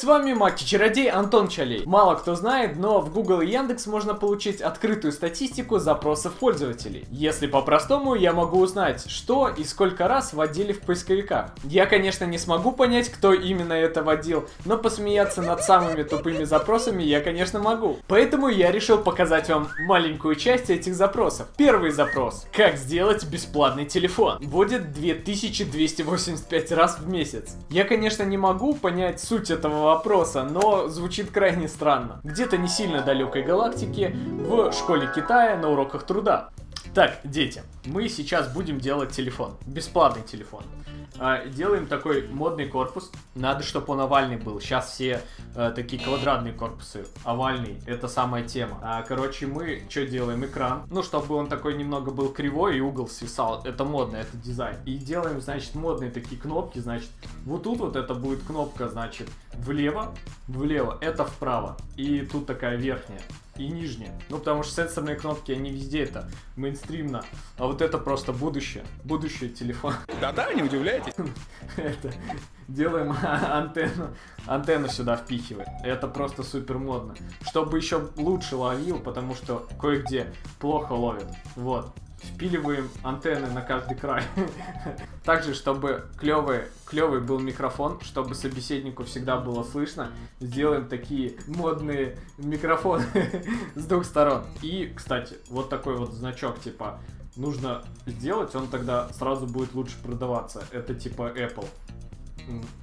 С вами Маки-чародей Антон Чалей. Мало кто знает, но в Google и Яндекс можно получить открытую статистику запросов пользователей. Если по-простому, я могу узнать, что и сколько раз вводили в поисковиках. Я, конечно, не смогу понять, кто именно это вводил, но посмеяться над самыми тупыми запросами я, конечно, могу. Поэтому я решил показать вам маленькую часть этих запросов. Первый запрос. Как сделать бесплатный телефон? Вводит 2285 раз в месяц. Я, конечно, не могу понять суть этого вопроса, но звучит крайне странно. Где-то не сильно далекой галактике, в школе Китая на уроках труда. Так, дети, мы сейчас будем делать телефон. Бесплатный телефон. А, делаем такой модный корпус. Надо, чтобы он овальный был. Сейчас все а, такие квадратные корпусы. Овальный. Это самая тема. А, короче, мы что делаем? Экран. Ну, чтобы он такой немного был кривой и угол свисал. Это модно, это дизайн. И делаем, значит, модные такие кнопки. Значит, вот тут вот это будет кнопка, значит, влево. Влево. Это вправо. И тут такая верхняя и нижняя. Ну, потому что сенсорные кнопки, они везде это мейнстримно. А вот это просто будущее. Будущее телефона. Да-да, не удивляйтесь. Это, делаем антенну, антенну сюда впихиваем. Это просто супер модно. Чтобы еще лучше ловил, потому что кое-где плохо ловит. Вот впиливаем антенны на каждый край. Также, чтобы клевый, клевый был микрофон, чтобы собеседнику всегда было слышно, сделаем такие модные микрофоны с двух сторон. И, кстати, вот такой вот значок, типа, нужно сделать, он тогда сразу будет лучше продаваться. Это типа Apple.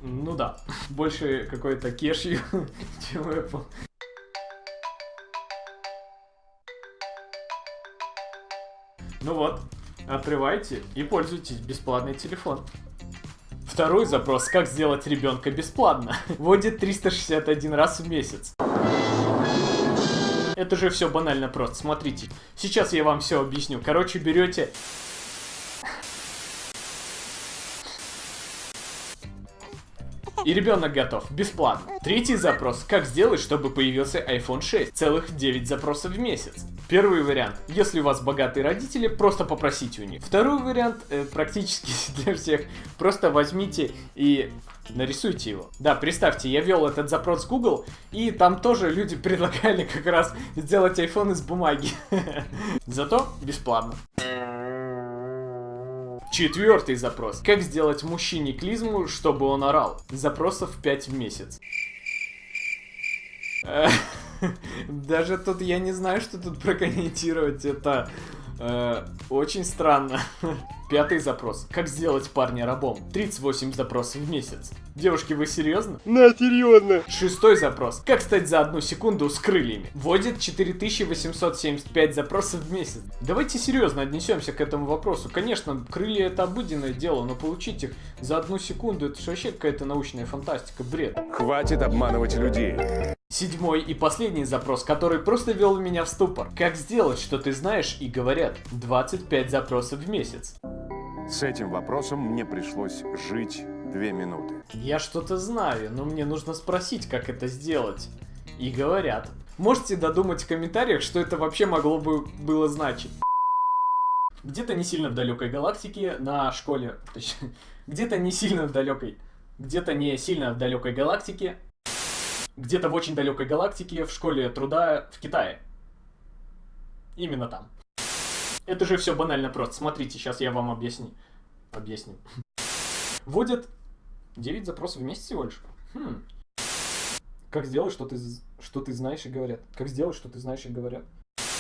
Ну да, больше какой-то кешью, чем Apple. Ну вот, открывайте и пользуйтесь бесплатный телефон. Второй запрос, как сделать ребенка бесплатно, вводит 361 раз в месяц. Это же все банально просто, смотрите. Сейчас я вам все объясню. Короче, берете И ребенок готов. Бесплатно. Третий запрос. Как сделать, чтобы появился iPhone 6? Целых 9 запросов в месяц. Первый вариант. Если у вас богатые родители, просто попросите у них. Второй вариант, э, практически для всех. Просто возьмите и нарисуйте его. Да, представьте, я вел этот запрос в Google, и там тоже люди предлагали как раз сделать iPhone из бумаги. Зато бесплатно. Четвертый запрос. Как сделать мужчине клизму, чтобы он орал? Запросов 5 в месяц. Даже тут я не знаю, что тут прокомментировать. Это э, очень странно. Пятый запрос. Как сделать парня рабом? 38 запросов в месяц. Девушки, вы серьезно? На, серьезно. Шестой запрос. Как стать за одну секунду с крыльями? Вводит 4875 запросов в месяц. Давайте серьезно отнесемся к этому вопросу. Конечно, крылья это обыденное дело, но получить их за одну секунду это же вообще какая-то научная фантастика, бред. Хватит обманывать людей. Седьмой и последний запрос, который просто вел меня в ступор. Как сделать, что ты знаешь и говорят? 25 запросов в месяц. С этим вопросом мне пришлось жить две минуты. Я что-то знаю, но мне нужно спросить, как это сделать. И говорят. Можете додумать в комментариях, что это вообще могло бы было значить. Где-то не сильно в далекой галактике на школе, точнее, где-то не сильно в далекой, где-то не сильно в далекой галактике, где-то в очень далекой галактике в школе труда в Китае. Именно там. Это же все банально просто. Смотрите, сейчас я вам объясню. Объясню. Вводят 9 запросов в месяц всего лишь. Хм. Как сделать, что ты, что ты знаешь и говорят? Как сделать, что ты знаешь и говорят?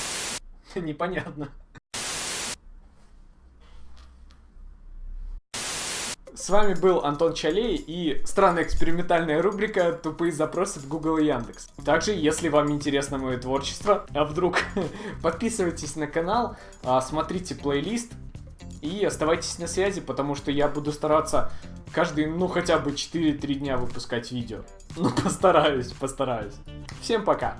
Непонятно. С вами был Антон Чалей и странная экспериментальная рубрика «Тупые запросы в Google и Яндекс». Также, если вам интересно мое творчество, а вдруг, подписывайтесь на канал, а, смотрите плейлист и оставайтесь на связи, потому что я буду стараться каждый, ну, хотя бы 4-3 дня выпускать видео. Ну, постараюсь, постараюсь. Всем пока!